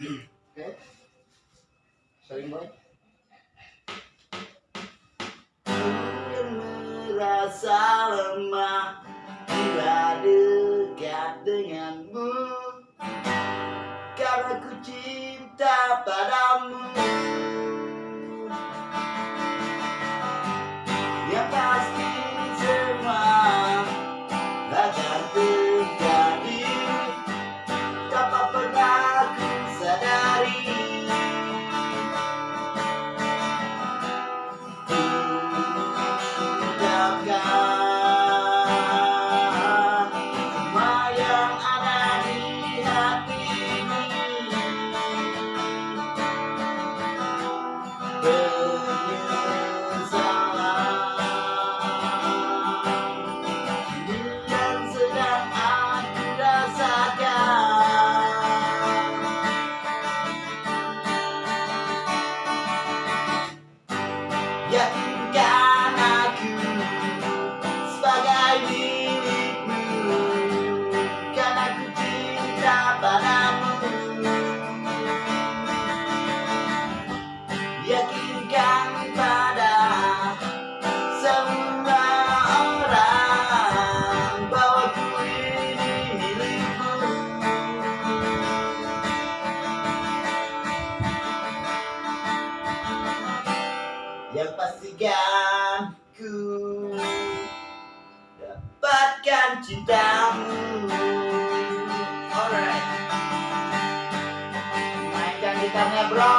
Oke. Sering boy. Yang pastikan ku dapatkan cintamu. Alright. Mainkan gitarnya bro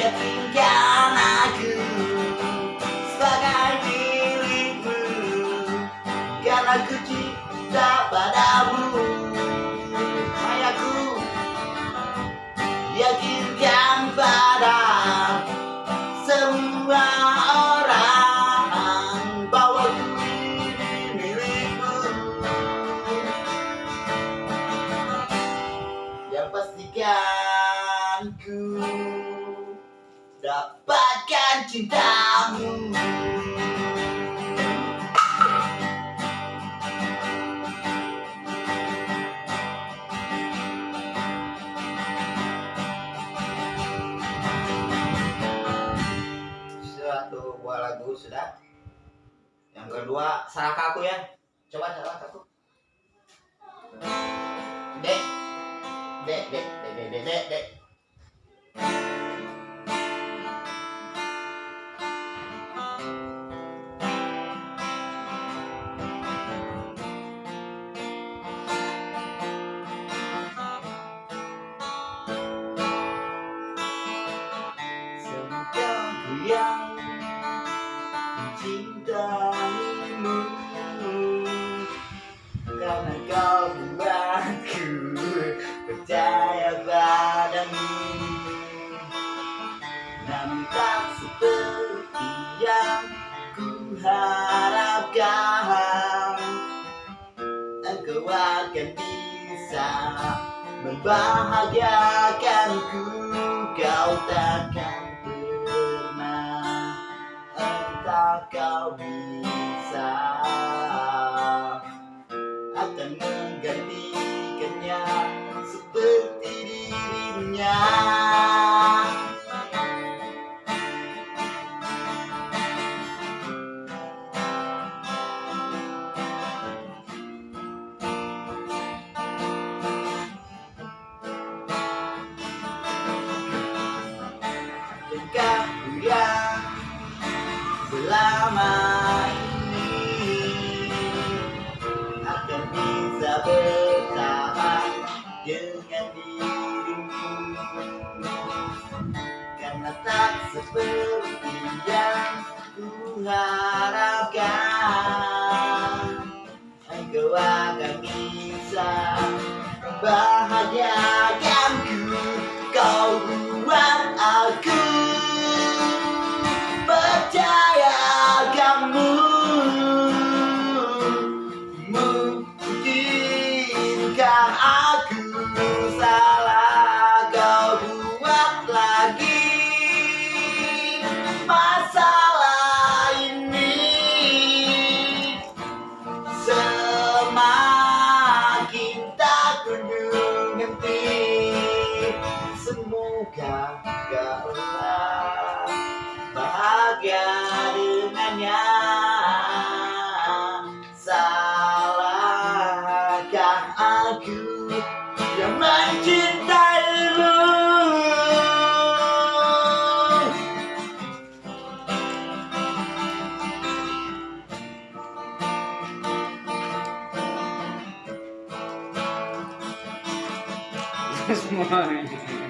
Yakinkan aku sebagai milikmu Karena ku cinta padamu. Mayaku Yakinkan pada semua orang Bahwa ku ini milikmu. Yang pastikan ku dapatkan cintamu. Satu buah lagu sudah. Yang kedua salah aku ya. Coba salah aku Karena kau buatku percaya padamu. Namun tak seperti yang ku harapkan Engkau akan bisa membahagiakanku Kau takkan pernah Entah kau bisa Akan menggantikannya Seperti dirinya. Engkau yang selama seperti yang ku harapkan Engkau akan bisa bahagiakanku Kaulah bahagia dengannya. Salahkah aku yang mencintaimu Semuanya.